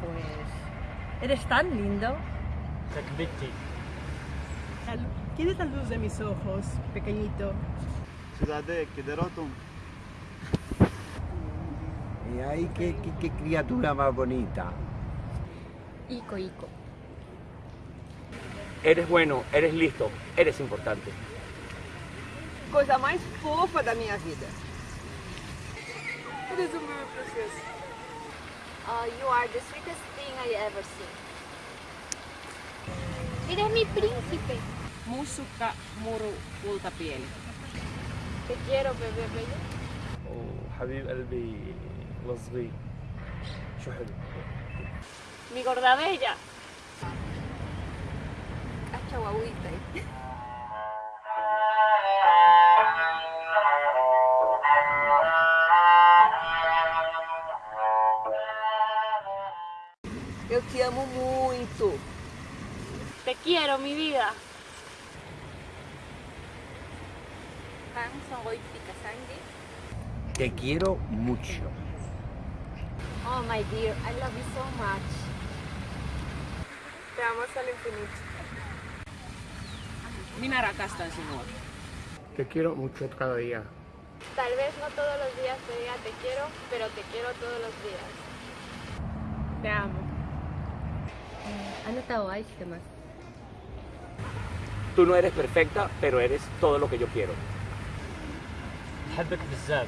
Pues, eres tan lindo. ¿Quién es la luz de mis ojos, pequeñito? Ciudad de Kiderotum. Y qué, criatura más bonita. Ico, Ico. Eres bueno, eres listo, eres importante. Coisa más fofa da minha vida. Eres un bebé precioso. Uh, you are the sweetest thing I ever seen. Eres mi príncipe. Música muro ulta piel. Te quiero, bebé bello. Oh, Habib Albi. الصغير شو حلو Mi gorda bella. Cacha guaguita. Eu te amo muito. Te quiero, mi vida. Kang songoy pikasangi. Te quiero mucho. Oh, my dear, I love you so much. Te amo hasta el infinito. Minä rakastan sinua. Te quiero mucho cada día Tal vez no todos los días te diga te quiero, pero te quiero todos los días. Te amo. あなたを愛してます。 Tú no eres perfecta, pero eres todo lo que yo quiero. بحبك بزاف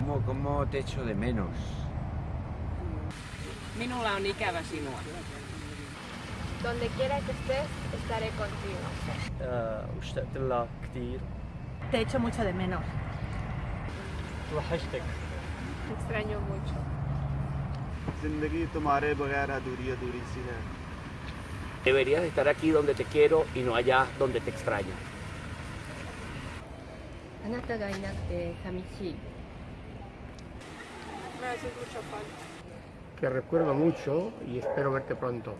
¿Cómo, cómo te echo de menos? Minulla on ikävä sinua. Donde quiera que estés, estaré contigo. Uh, Te echo mucho de menos. Te extraño mucho. जिंदगी तुम्हारे बगैर अधूरी अधूरी सी है Deberías estar aquí donde te quiero y no allá donde te extraño. あなたがいなくて寂しい。Te recuerdo mucho y espero verte pronto